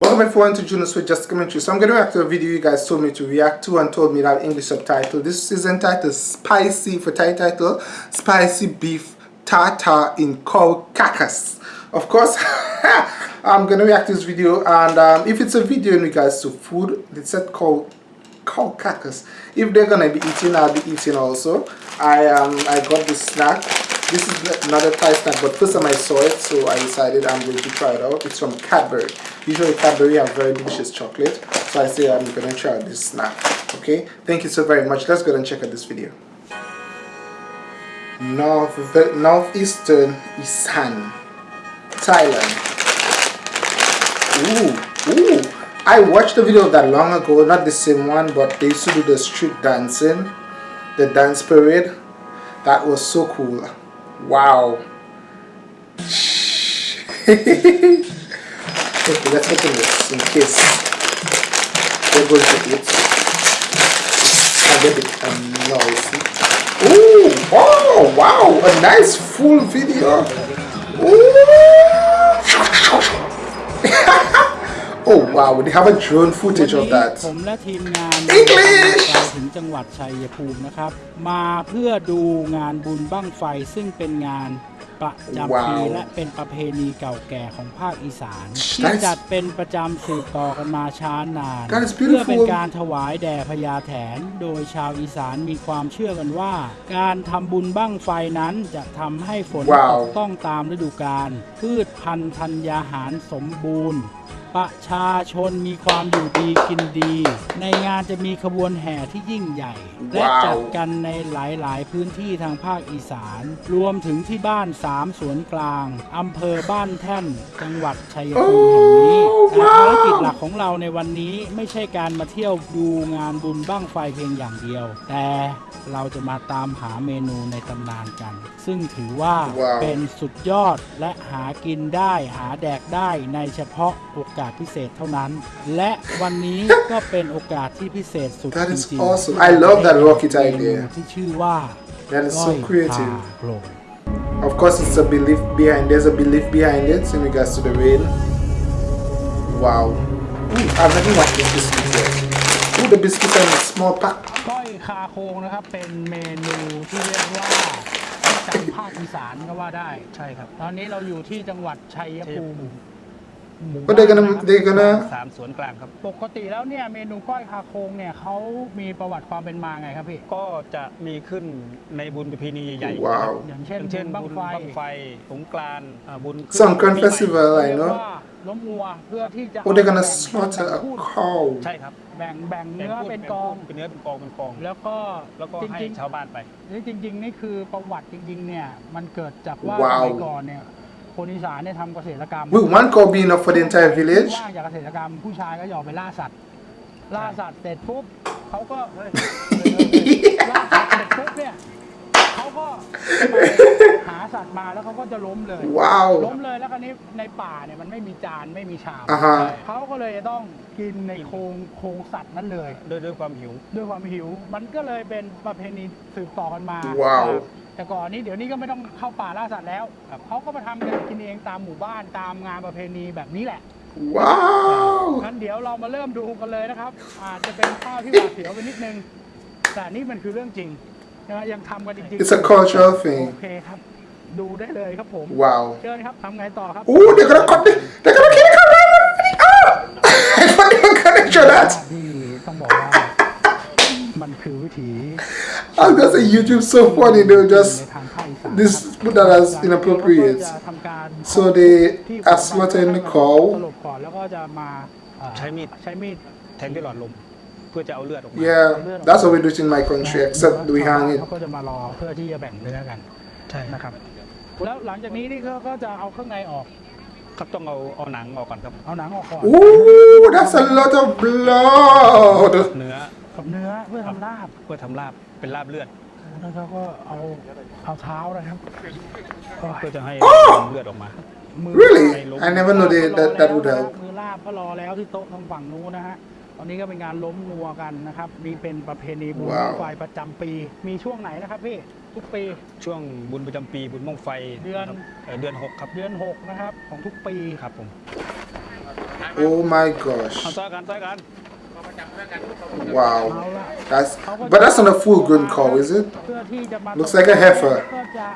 Welcome everyone to Junos with Just Commentary. So I'm going to react to a video you guys told me to react to and told me that English subtitle. This is entitled Spicy for Thai title, Spicy Beef Tartar in Cow Carcass. Of course, I'm going to react to this video and um, if it's a video in regards to food, it's said called cow carcass. If they're going to be eating, I'll be eating also. I um I got this snack this is another Thai snack, but first time I saw it, so I decided I'm going to try it out. It's from Cadbury. Usually Cadbury have very delicious chocolate, so I say I'm going to try out this snack. Okay, thank you so very much. Let's go and check out this video. North Northeastern Isan, Thailand. Ooh, ooh. I watched the video of that long ago, not the same one, but they used to do the street dancing, the dance parade. That was so cool. Wow. okay, let's open this in case there goes the bit. I get it. Um, no, Ooh, oh, wow, a nice full video. oh, wow, they have a drone footage of that. Um, English! จังหวัดชัยภูมินะครับ มาเพื่อดูงานบุญบั้งไฟซึ่งเป็นงานประจำปีว้าวและเป็นประเพณีเก่าแก่ของภาคอีสานที่ That's- จัดเป็นประจำสืบต่อกันมาช้านาน That is เพื่อเป็น beautiful การถวายแด่พญาแถน โดยชาวอีสานมีความเชื่อกันว่า การทำบุญบั้งไฟนั้นจะทำให้ฝนว้าว ตกต้องตามฤดูกาลพืชพันธุ์ธัญญาหารสมบูรณ์ ประชาชนมีความอยู่ดีกินดี ในงานจะมีขบวนแห่ที่ยิ่งใหญ่ และว้าวจัดกันในหลาย ๆ พื้นที่ทางภาคอีสาน รวมถึงที่บ้านสามสวนกลางอำเภอบ้านแท่น จังหวัดชัยภูมิแห่งนี้โอ้แต่ว้าวภารกิจหลักของเราในวันนี้ไม่ใช่การมาเที่ยวดูงานบุญบ้างไฟเพียงอย่างเดียว แต่เราจะมาตามหาเมนูในตำนานกัน ซึ่งถือว่าว้าวเป็นสุดยอดและหากินได้หาแดกได้ในเฉพาะโอกาสพิเศษเท่านั้น และวันนี้ก็เป็นโอกาสที่พิเศษสุด That จ is ริง awesome. ๆ I love that rocket เมนู idea. ที่ชื่อว่า That is ก้อ so ย creative. พาโปร่ง Of course, it's a belief behind. There's a belief behind it in regards to the rain. Wow. Ooh, I've never watched this biscuit yet. Ooh, the biscuits are in a small pack. ก้อยคาโคงนะครับเป็นเมนูที่เรียกว่าประจำภาคอีสานก็ว่าได้ใช่ครับ ตอนนี้เราอยู่ที่จังหวัดชัยภูมิ หมู่ But they're บ้านนะ gonna ครับ they're gonna สามสวนกลางครับ ปกติแล้วเนี่ยเมนูก้อยคาโคงเนี่ยเขามีประวัติความเป็นมาไงครับพี่ก็จะมีขึ้นในบุญประเพณีใหญ่ๆว้าว อย่างอเช่นย่างเช่นบุญบุญบั้บั้งงไฟไฟสงกรานต์อ่าบุญขึ้น Songkran ปีใหม่ festival, I เรียก know. ว่าล้มวัวเพื่อที่จะ Oh, they're gonna แบ่ง slaughter แบ่ a งพูด cow. ใช่ครับแบ่งแบ่งเนื้อเป็นกอง เป็นเนื้อเป็นกองเป็นกอง แล้วก็แล้วก็จให้ริงชาวบ้านไป ๆนี่จริง ๆ นี่คือประวัติจริง ๆ เนี่ยมันเกิดจากว่าว้าวสมัยก่อนเนี่ย คนอีสานเนี่ยทำเกษตรกรรม Will one cow be enough for the entire village? ว่างจากเกษตรกรรมผู้ชายก็จะออกไปล่าสัตว์ล่าสัตว์เสร็จปุ๊บเขาก็เฮ้ยล่าสัตว์เสร็จปุ๊บเนี่ยเขาก็ไปหาสัตว์มาแล้วเขาก็จะล้มเลยล้ Wow. มเลยแล้วคราวนี้ในป่าเนี่ยมันไม่มีจานไม่มีชามอ่าฮะ เขาก็เลยจะต้องกินในโครงโครงสัตว์นั้นเลย ด้วยด้วยความหิว ด้วยความหิว มันก็เลยเป็นประเพณีสืบต่อกันมาว้าว แต่ก่อนนี้เดี๋ยวนี้ก็ไม่ต้องเข้าป่าล่าสัตว์แล้วเขาก็มาทำกันกินเองตามหมู่บ้านตามงานประเพณีแบบนี้แหละ Wow. งั้นเดี๋ยวเรามาเริ่มดูกันเลยนะครับ อาจจะเป็นภาพที่หวาดเสียวไปนิดนึง แต่นี่มันคือเรื่องจริงนะยังทำกันจริงๆ It's a cultural โอ thing. เคครับ ดูได้เลยครับผม Wow. เชิญครับทำไงต่อครับ Ooh, they're gonna cut the, they're gonna kill the cow. Ah! I was gonna say YouTube so funny. They were ใน just ทางภาคอีสาน this put that as inappropriate. จะทำการ So they are slaughtering the cow. สลบก่อนแล้วก็จะมาเอ่อ ใช้มีด ใช้มีด แทงด้วยหลอดลม เพื่อจะเอาเลือดออกมา Yeah, that's what we do it in my country, except we hang it. เขาก็จะมารอเพื่อที่จะแบ่งเนื้อกัน ใช่ นะครับ แล้วหลังจากนี้นี่เขาก็จะเอาเครื่องในออก ครับต้องเอาเอาหนังออกก่อนครับ เอาหนังออกก่อน Ooh, that's a lot of blood. เนื้อ กับเนื้อเพื่อทำลาบ เพื่อทำลาบ เป็นลาบเลือดแล้วเขาก็เอาเอาเท้านะครับก็เพื่อจะให้เลือดออกมามือ Really? ให้ล้ม I never know they, ก็รอ that that would แล้วนะ help. มือลาบก็รอแล้วที่โต๊ะทางฝั่งนู้นนะฮะ ตอนนี้ก็เป็นงานล้มงัวกันนะครับนี่เป็นประเพณีบุญว้าวไฟประจำปี มีช่วงไหนนะครับพี่ ทุกปี ช่วงบุญประจำปีบุญมงไฟเดือนครับเอ่อเดือนหกครับเดือนหกนะครับ ของทุกปี ครับผม Oh my เอา gosh. ซ้อยกันซ้อยกัน Wow. เอาละ That's but that's not a full grown cow, is it? เพื่อที่จะมา Looks like a heifer ก็จะ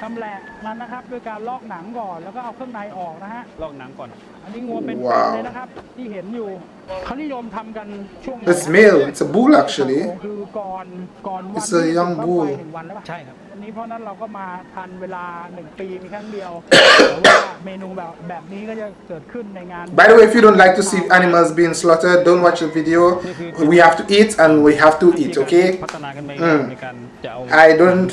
ชำแหละมันนะครับด้วยการลอกหนังก่อนแล้วก็เอาเครื่องในออกนะฮะลอกหนังก่อน อันนี้งัวเป็นว้าวเลยนะครับที่เห็นอยู่ เขานิยมทำกันช่วงไหน It's male. It's a bull actually. คือก่อนก่อนวัน It's a young ที่ bull บั้งไฟหนึ่งวันแล้วป่ะ ใช่ครับ วันนี้เพราะนั้นเราก็มาทันเวลาหนึ่งปีมีครั้งเดียวแต่ว่าเมนูแบบแบบนี้ก็จะเกิดขึ้นในงาน By the way, if you don't like to see animals being slaughtered, don't watch the video. We have to eat and we have to eat, ที่ okay? พัฒนากันไป อืม ในการจะเอา I don't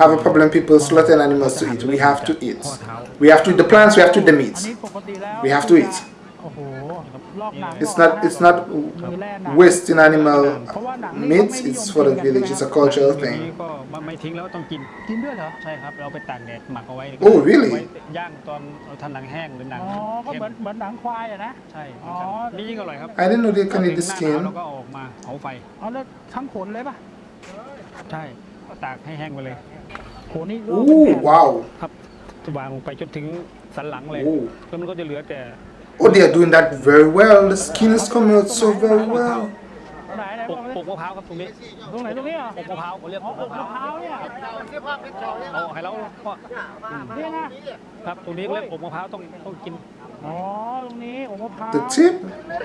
have a problem people slaughtering animals to eat. We have to eat. We have to eat the plants, we have to eat the อัน meat. นี้ปกติแล้ว We have to eat โอ้โหลอกหนัง It's ก่อน not นะ it's not มือแล่หนัง wasting animal เพราะว่าหนังนี่ meat, ก็ไม่นิยม it's for the กินกัน village, it's a ใช่ไหม cultural นี้ thing. ก็ไม่ไม่ทิ้งแล้วต้องกินกินด้วยเหรอใช่ครับเราไปตากแดดหมักเอาไว้ Oh, really? ไว้ย่างตอนเราทำหนังแห้งหรือหนังอ๋อก็เข้มเหมือนเหมือนหนังควายอะนะใช่อ๋อนี่ยิ่งอร่อยครับ I didn't know they can eat the ถึงหน้าหนาว skin. เราก็เอาออกมาเผาไฟเอาแล้วทั้งขนเลยป่ะใช่ก็ตากให้แห้งไปเลยโหนี่ลอกเป็น Ooh, แผ่น wow. ครับวางลงไปจนถึงสันหลังเลยโอ้แล้วมันก็จะเหลือแต่ Oh, they are doing that very well. The skin is coming out so very well. ไหนไหน ป บอก ก ปกมะพร้าวครับตรงนี้ ตรงไหนตรงนี้เหรอ ปกมะพร้าวเขาเรียก อ๋ ป อก อก มะพ มะ ร้าว พร้าวเนี่ย เอาให้เราก็ นี่นะครับ ตรงนี้เรียกปกมะพร้าวต้องต้องกิน อ๋อ ตรงนี้อกมะพร้าว The tip?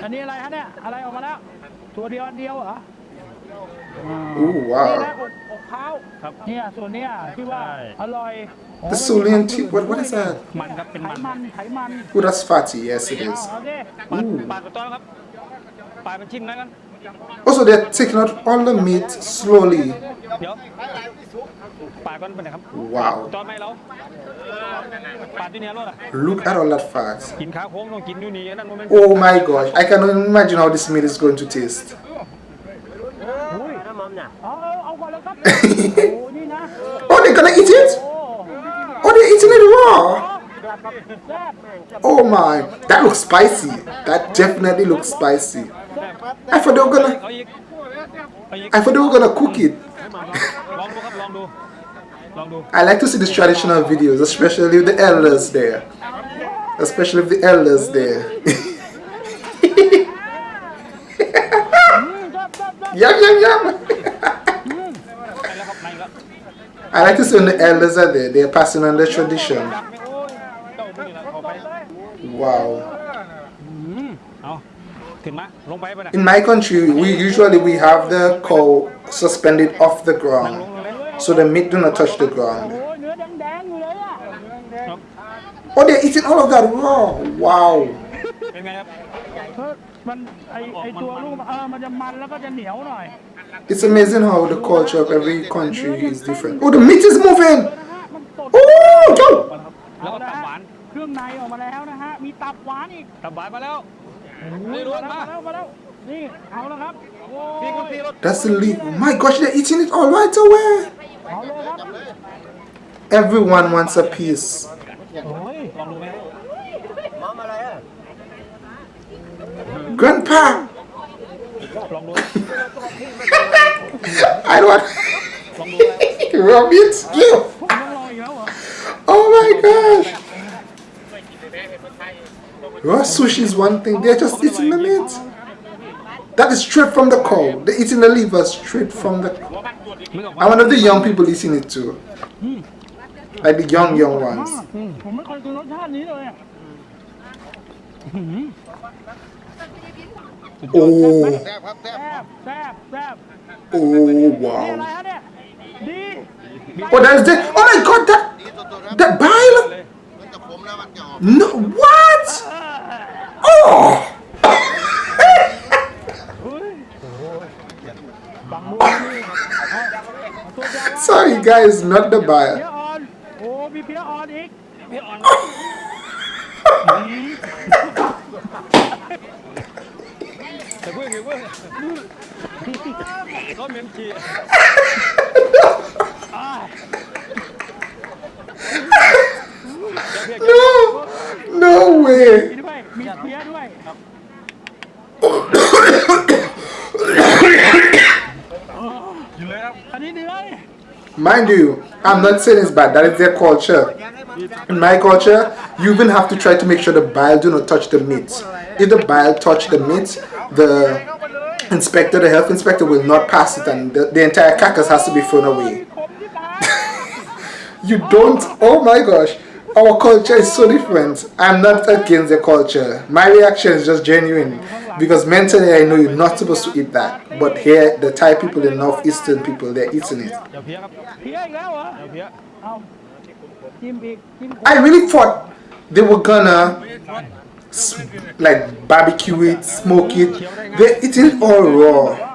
อันนี้อะไรฮะเนี่ย อะไรออกมาแล้ว ตัวเดียวอันเดียวเหรอ Ooh, นี่ wow. นะอกอกเท้า ครับ เนี่ยส่วนเนี้ยที่ว่า ใช่ อร่อยอ๋อ The Sulian tip, what, what is that? มันครับเป็น ไข มัน มันไขมัน Oh, that's fatty. Yes, it เอา is. เอาดิ ปาด Ooh. ปาดกระต้อนครับปาดเป็นชิ้นนะกัน Also, they're taking out all the meat slowly. เดี๋ยวปาดก่อนเป็นไงครับ Wow. ตอนไหมเราปาดที่เนี้ยรถอ่ะ Look at all that fat. กินขาโค้งต้องกินอยู่นี่อันนั้นมันเป็น Oh my gosh. I can only imagine how this meat is going to taste. อุ้ยเอ oh, they're gonna eat it? Oh, they're eating it raw. Oh my, that looks spicy. That definitely looks spicy. I thought they were gonna. I thought they were gonna cook it. I like to see these traditional videos, especially with the elders there. Especially with the elders there. yum yum yum! I like to see when the elders are there, they're passing on the tradition. Wow. In my country, we usually we have the cow suspended off the ground, so the meat do not touch the ground. Oh, they're eating all of that raw! Wow! เป็นไงครับ เฮ้ยมันไอไอตัวลูกเออมันจะมันแล้วก็จะเหนียวหน่อย It's amazing how the culture of every country is different. Oh, the meat is moving. นะฮะมันสด Oh, yo. แล้วก็ตับหวาน เครื่องในออกมาแล้วนะฮะ มีตับหวานอีก ตับหวานมาแล้ว นี่ มา รู้ แล้ว มา มาแล้วมาแล้ว นี่ เอาแล้วครับโอ้ย พี่คุณพี่รถ That's the leaf. My gosh, they're eating it all right away. เอาเลยครับ Everyone wants a piece. Grandpa! I don't Rob, it's! Oh my gosh! Raw sushi is one thing, they're just eating the meat. That is straight from the cow. They're eating the liver straight from the... And one of the young people eating it too. Like the young, young ones. Hmm. อืมผมไม่เคยกินรสชาตินี้เลยอ่ะ Oh, แซ่บแซ่บแซ่บ oh นี่อะไร wow. ฮะเนี่ย ดี Oh, that is the. Oh my god, that. That bile. No, what? Oh. บังมือนี่เอาเอาตัวยาว Sorry, guys, not the เ คือเพื่อนรถเมนจี No, no way. มีด้วย มีเพี้ยด้วย อยู่เลยครับ อันนี้เนื้อนี่ Mind you, I'm not saying it's bad. That is their culture. In my culture, you even have to try to make sure the bile do not touch the meat. if the bile touch the meat, the inspector, the health inspector will not pass it and the, the entire carcass has to be thrown away. you don't, oh my gosh, our culture is so different. I'm not against the culture. My reaction is just genuine because mentally I know you're not supposed to eat that. But here, the Thai people and Northeastern people, they're eating it. I really thought they were gonna like barbecue it, smoke it. They're eating all raw.